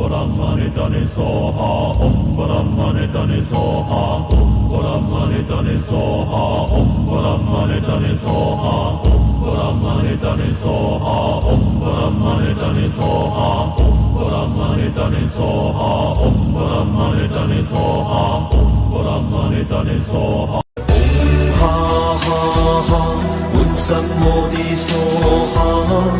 Brahmani Dani Soha Om Brahmani Dani Soha Om Brahmani Dani Soha Om Brahmani Dani Soha Om Brahmani Dani Soha Om Brahmani Dani Soha Om Brahmani Dani Soha Om Brahmani Dani Soha Om Brahmani Dani Soha. Om Dani Soha Om Brahmani Dani Soha